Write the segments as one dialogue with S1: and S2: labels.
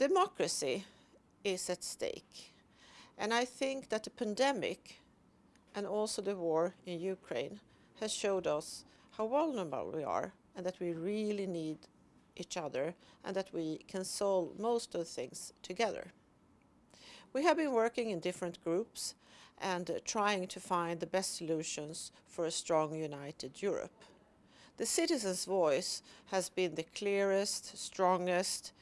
S1: Democracy is at stake. And I think that the pandemic and also the war in Ukraine has showed us how vulnerable we are and that we really need each other and that we can solve most of the things together. We have been working in different groups and trying to find the best solutions for a strong united Europe. The citizens' voice has been the clearest, strongest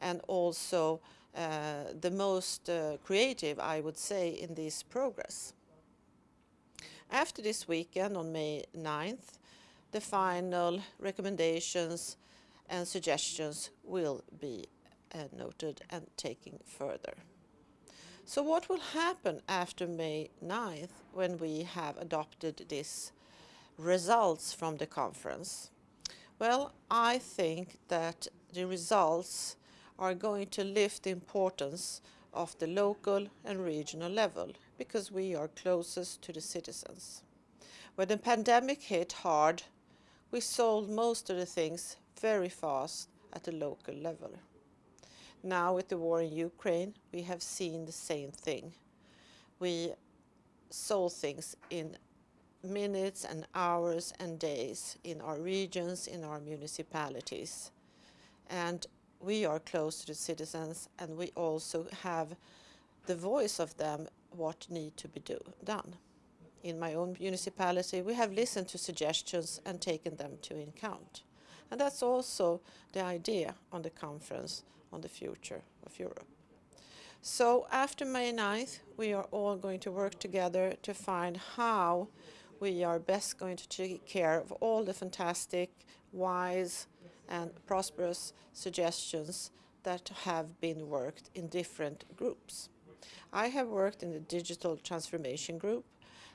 S1: and also uh, the most uh, creative, I would say, in this progress. After this weekend on May 9th, the final recommendations and suggestions will be uh, noted and taken further. So what will happen after May 9th when we have adopted these results from the conference? Well, I think that the results are going to lift the importance of the local and regional level because we are closest to the citizens. When the pandemic hit hard, we sold most of the things very fast at the local level. Now with the war in Ukraine, we have seen the same thing. We sold things in minutes and hours and days in our regions, in our municipalities. And we are close to the citizens and we also have the voice of them what need to be do, done. In my own municipality, we have listened to suggestions and taken them to account. And that's also the idea on the conference on the future of Europe. So after May 9th, we are all going to work together to find how we are best going to take care of all the fantastic, wise and prosperous suggestions that have been worked in different groups. I have worked in the digital transformation group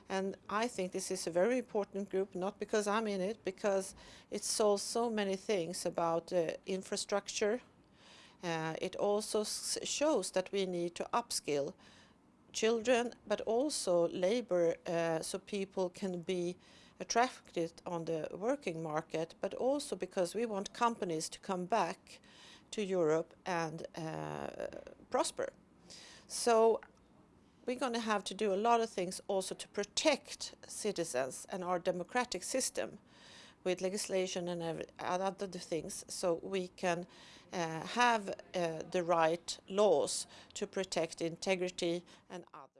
S1: and I think this is a very important group, not because I'm in it, because it solves so many things about uh, infrastructure. Uh, it also shows that we need to upskill children, but also labor, uh, so people can be attracted on the working market, but also because we want companies to come back to Europe and uh, prosper. So we're going to have to do a lot of things also to protect citizens and our democratic system with legislation and other things so we can uh, have uh, the right laws to protect integrity and others.